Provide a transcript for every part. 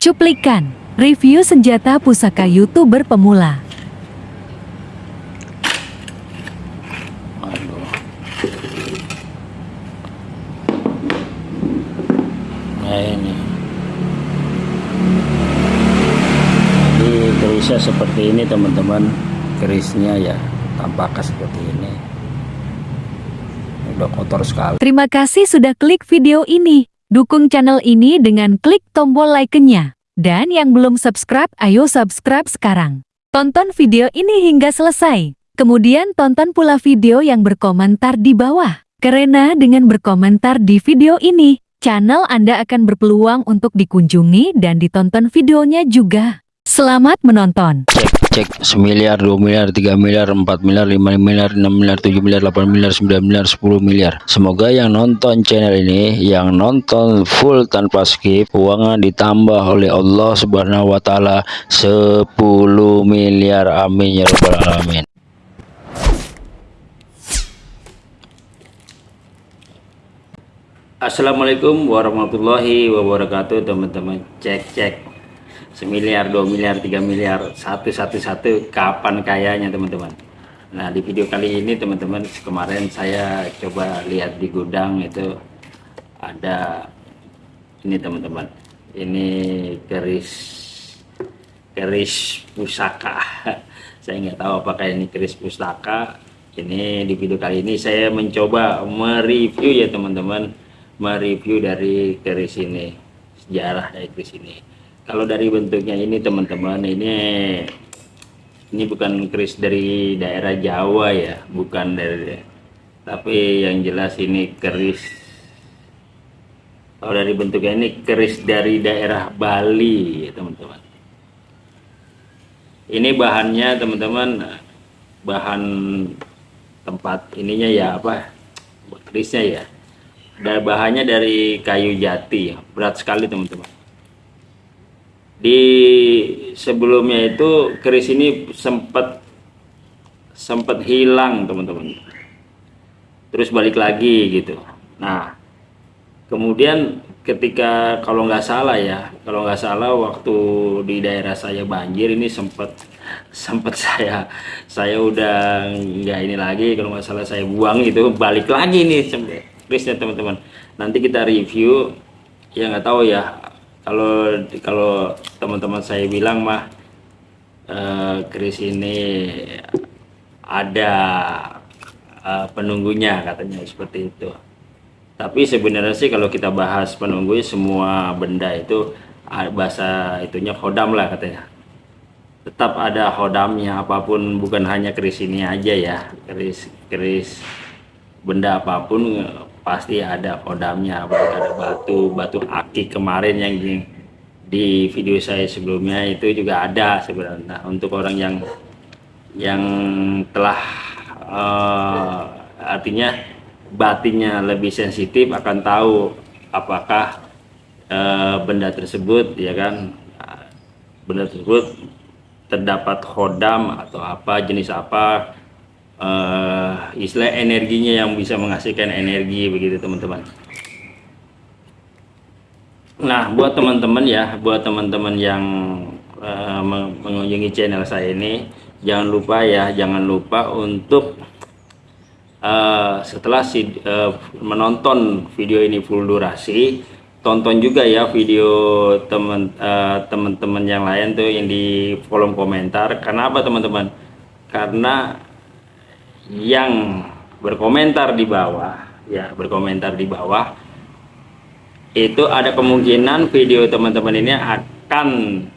Cuplikan, review senjata pusaka YouTuber pemula. Aduh. Nah ini. Jadi kerisnya seperti ini teman-teman. Kerisnya ya tampaknya seperti ini. Udah kotor sekali. Terima kasih sudah klik video ini. Dukung channel ini dengan klik tombol like-nya. Dan yang belum subscribe, ayo subscribe sekarang. Tonton video ini hingga selesai. Kemudian tonton pula video yang berkomentar di bawah. Karena dengan berkomentar di video ini, channel Anda akan berpeluang untuk dikunjungi dan ditonton videonya juga. Selamat menonton. Cek semiliar, 2 miliar, 3 miliar, 4 miliar, 5 miliar, 6 miliar, 7 miliar, 8 miliar, 9 miliar, 10 miliar. Semoga yang nonton channel ini, yang nonton full tanpa skip, uangnya ditambah oleh Allah Subhanahu wa taala 10 miliar. Amin ya rabbal alamin. Assalamualaikum warahmatullahi wabarakatuh teman-teman cek cek semiliar dua miliar tiga miliar satu satu satu kapan kayanya teman-teman? Nah di video kali ini teman-teman kemarin saya coba lihat di gudang itu ada ini teman-teman. Ini keris keris pusaka. Saya nggak tahu apakah ini keris pusaka. Ini di video kali ini saya mencoba mereview ya teman-teman. Mereview dari keris ini sejarah dari keris ini kalau dari bentuknya ini teman-teman ini ini bukan keris dari daerah Jawa ya bukan dari tapi yang jelas ini keris. Kalau dari bentuknya ini keris dari daerah Bali ya teman-teman. Ini bahannya teman-teman bahan tempat ininya ya apa kerisnya ya. Dan bahannya dari kayu jati berat sekali teman-teman di sebelumnya itu keris ini sempat sempat hilang teman-teman. Terus balik lagi gitu. Nah kemudian ketika kalau nggak salah ya kalau nggak salah waktu di daerah saya banjir ini sempat sempat saya saya udah nggak ini lagi kalau nggak salah saya buang itu balik lagi nih kerisnya teman-teman. Nanti kita review ya nggak tahu ya kalau kalau teman-teman saya bilang mah uh, ini ada uh, penunggunya katanya seperti itu. Tapi sebenarnya sih kalau kita bahas penunggu semua benda itu bahasa itunya hodam lah katanya. Tetap ada hodamnya apa pun bukan hanya keris ini aja ya. Keris keris benda apa pun pasti ada kodamnya apalagi ada batu batu aki kemarin yang di, di video saya sebelumnya itu juga ada sebenarnya. Nah, untuk orang yang yang telah uh, artinya batinnya lebih sensitif akan tahu apakah uh, benda tersebut ya kan? Benda tersebut terdapat hodam atau apa jenis apa uh, istilah energinya yang bisa menghasilkan energi begitu teman-teman. Nah buat teman-teman ya buat teman-teman yang uh, mengunjungi channel saya ini jangan lupa ya jangan lupa untuk uh, setelah si, uh, menonton video ini full durasi tonton juga ya video teman teman-teman yang lain tuh yang di kolom komentar. Karena apa teman-teman? Karena yang berkomentar di bawah ya berkomentar di bawah itu ada kemungkinan video teman-teman ini akan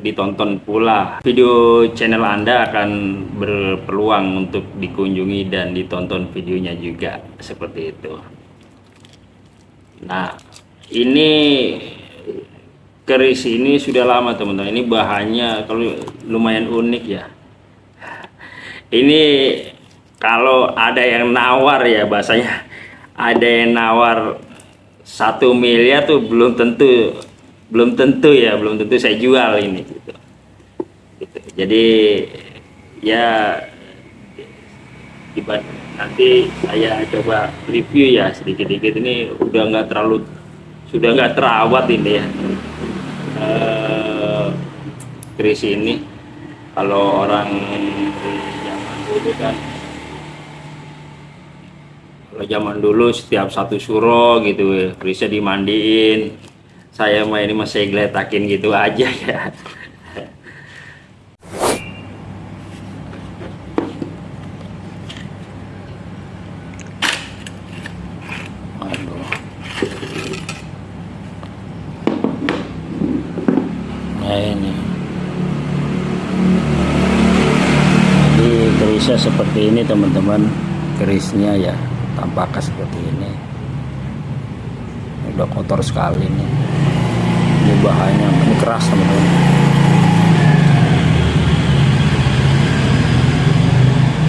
ditonton pula. Video channel anda akan berpeluang untuk dikunjungi dan ditonton videonya juga seperti itu. Nah ini keris ini sudah lama teman-teman. Ini bahannya kalau lumayan unik ya. Ini kalau ada yang nawar ya bahasanya ada yang nawar satu miliar tuh belum tentu belum tentu ya belum tentu saya jual ini gitu, gitu. jadi ya nanti saya coba review ya sedikit-sedikit. Ini udah nggak terlalu sudah nggak terawat ini ya. Uh, keris ini kalau orang zaman dulu kan kalau zaman dulu setiap satu suro gitu kerisnya dimandiin saya mah ini masih geletakin gitu aja ya. Nah ini. Jadi kerisnya seperti ini teman-teman. Kerisnya ya tampaknya seperti ini. Udah kotor sekali nih. Ini bahannya ini keras teman-teman.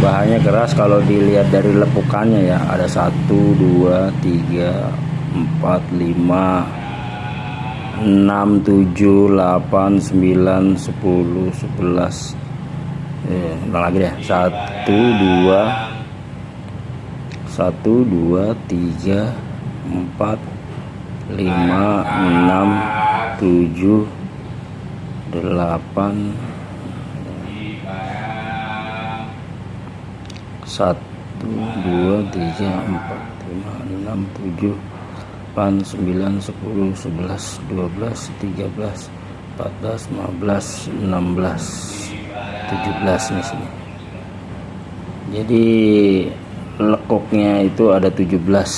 bahannya keras kalau dilihat dari lepukannya ya ada 1 2 3 4 5 6 7 8 9 10 11 eh, lagi deh 1 2 1 2 3 4 5 6 7 8 satu dua tiga empat lima enam tujuh delapan sembilan sepuluh sebelas dua belas tiga belas empat belas lima belas enam belas tujuh belas jadi lekuknya itu ada tujuh belas.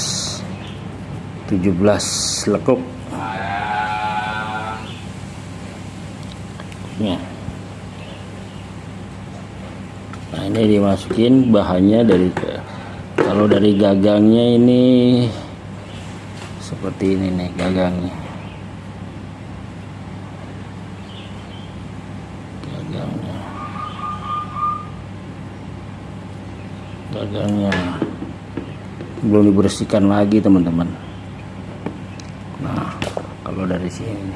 tujuh belas lekuk. Ya. Nah ini dimasukin bahannya dari kalau dari gagangnya ini seperti ini nih gagangnya gagangnya belum dibersihkan lagi teman-teman. Nah kalau dari sini.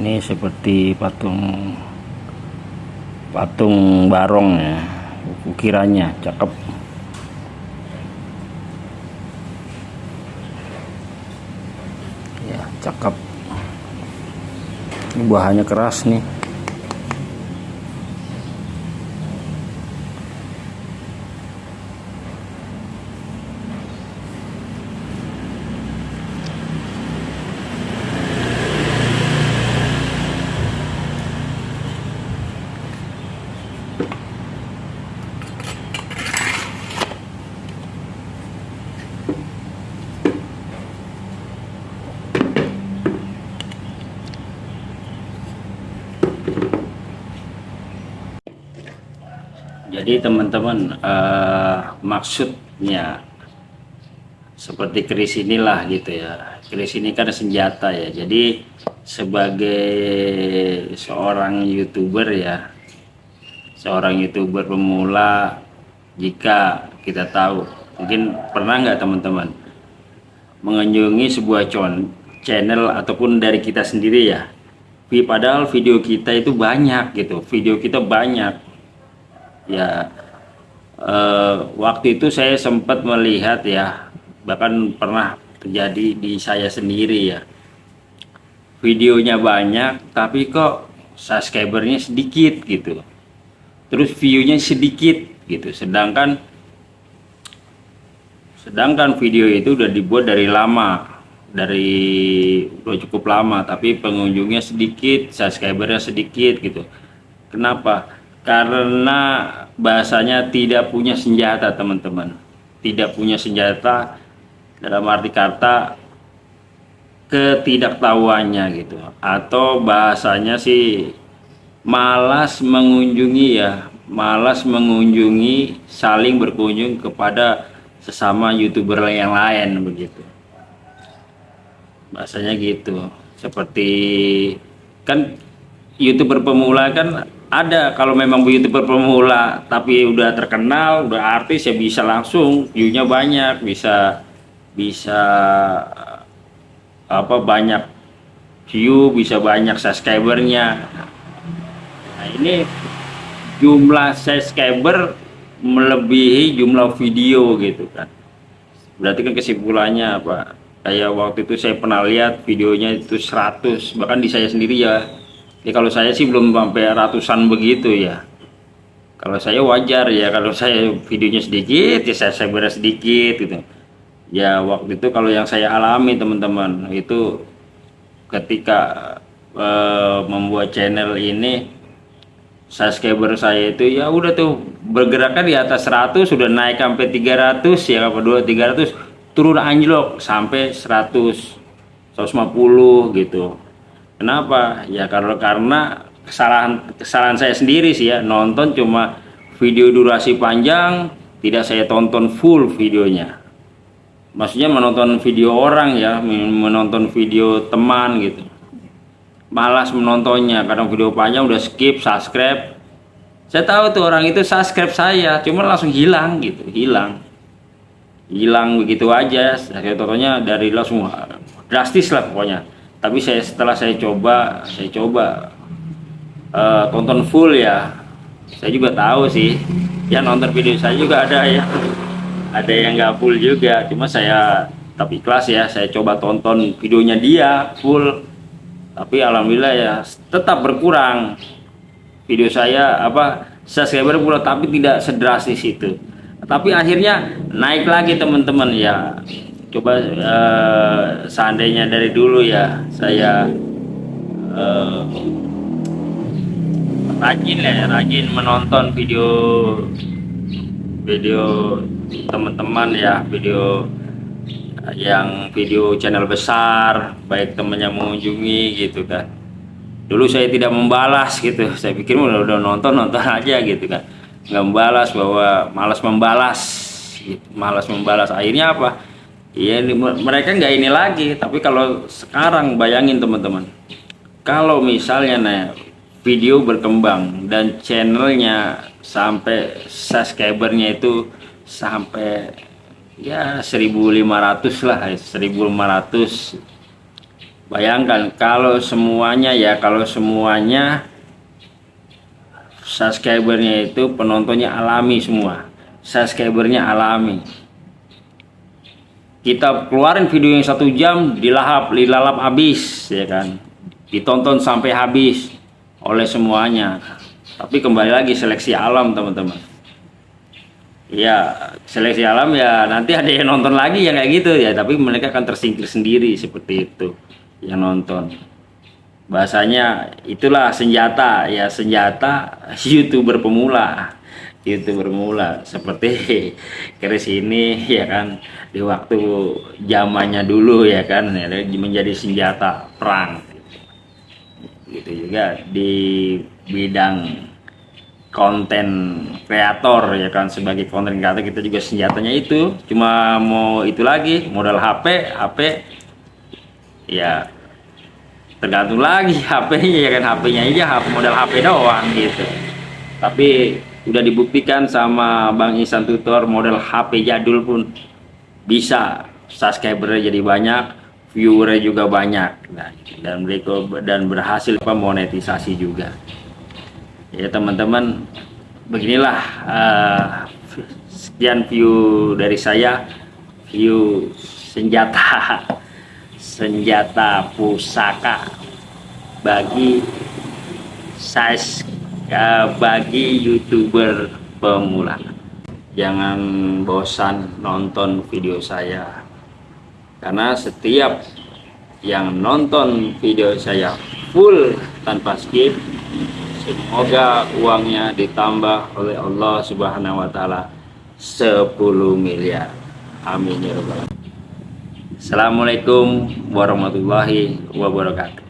Ini seperti patung patung barong ya ukirannya cakep. Ya cakep. Ini bahannya keras nih Jadi teman-teman eh, maksudnya seperti keris inilah gitu ya. Keris ini kan senjata ya. Jadi sebagai seorang youtuber ya, seorang youtuber pemula, jika kita tahu, mungkin pernah nggak teman-teman mengunjungi sebuah channel ataupun dari kita sendiri ya. Padahal video kita itu banyak gitu, video kita banyak ya eh, waktu itu saya sempat melihat ya bahkan pernah terjadi di saya sendiri ya. Videonya banyak tapi kok subscribernya sedikit gitu. Terus viewnya sedikit gitu. Sedangkan sedangkan video itu udah dibuat dari lama dari udah cukup lama tapi pengunjungnya sedikit subscribernya sedikit gitu. Kenapa karena bahasanya tidak punya senjata teman-teman. Tidak punya senjata dalam arti kata ketidaktahuannya gitu. Atau bahasanya sih malas mengunjungi ya malas mengunjungi saling berkunjung kepada sesama youtuber yang lain begitu. Bahasanya gitu. Seperti kan youtuber pemula kan ada. Kalau memang youtuber pemula tapi udah terkenal udah artis ya bisa langsung viewnya banyak bisa bisa apa banyak view bisa banyak subscribernya. Nah ini jumlah subscriber melebihi jumlah video gitu kan. Berarti kan kesimpulannya apa? Kayak waktu itu saya pernah lihat videonya itu 100 bahkan di saya sendiri ya ya kalau saya sih belum sampai ratusan begitu ya. Kalau saya wajar ya kalau saya videonya sedikit ya saya saya beres sedikit gitu. Ya waktu itu kalau yang saya alami teman-teman itu ketika uh, membuat channel ini subscriber saya itu ya udah tuh bergerakkan di atas 100 sudah naik sampai 300 ya apa dua 300 turun anjlok sampai 100 150 gitu kenapa? Ya karena karena kesalahan kesalahan saya sendiri sih ya. Nonton cuma video durasi panjang tidak saya tonton full videonya. Maksudnya menonton video orang ya menonton video teman gitu. Malas menontonnya kadang video panjang udah skip subscribe. Saya tahu tuh orang itu subscribe saya cuma langsung hilang gitu hilang. Hilang begitu aja. Saya tontonnya dari langsung drastis lah pokoknya tapi saya setelah saya coba saya coba uh, tonton full ya. Saya juga tahu sih. Ya nonton video saya juga ada ya. Ada yang nggak full juga. Cuma saya tapi kelas ya. Saya coba tonton videonya dia full. Tapi alhamdulillah ya tetap berkurang. Video saya apa subscriber pula tapi tidak sedrastis itu. Tapi akhirnya naik lagi teman-teman ya coba uh, seandainya dari dulu ya saya uh, rajin ya rajin menonton video video teman-teman ya video yang video channel besar baik temannya mengunjungi gitu kan. Dulu saya tidak membalas gitu saya pikir udah, udah nonton nonton aja gitu kan. Nggak membalas bahwa malas membalas gitu. malas membalas. Akhirnya apa iya mereka nggak ini lagi. Tapi kalau sekarang bayangin teman-teman. Kalau misalnya nah video berkembang dan channelnya sampai subscribernya itu sampai ya 1500 lah 1500 bayangkan kalau semuanya ya kalau semuanya subscribernya itu penontonnya alami semua. Subscribernya alami kita keluarin video yang satu jam dilahap dilalap habis ya kan? Ditonton sampai habis oleh semuanya. Tapi kembali lagi seleksi alam teman-teman. Ya seleksi alam ya nanti ada yang nonton lagi yang kayak gitu ya. Tapi mereka akan tersingkir sendiri seperti itu yang nonton. Bahasanya itulah senjata ya senjata youtuber pemula youtuber pemula seperti Chris ini ya kan? Di waktu zamannya dulu ya kan? Ya, menjadi senjata perang. Gitu juga di bidang konten kreator ya kan? Sebagai konten kreator kita juga senjatanya itu. Cuma mau itu lagi modal HP HP ya tergantung lagi HP-nya ya kan? HP-nya aja modal HP doang gitu. Tapi udah dibuktikan sama Bang Isan Tutor model HP jadul pun bisa subscribernya jadi banyak viewernya juga banyak. Nah, dan mereka dan berhasil monetisasi juga. Ya teman-teman beginilah uh, sekian view dari saya. View senjata senjata pusaka bagi size bagi youtuber pemula. Jangan bosan nonton video saya. Karena setiap yang nonton video saya full tanpa skip semoga uangnya ditambah oleh Allah subhanahu wa ta'ala 10 miliar. Amin ya Assalamualaikum warahmatullahi wabarakatuh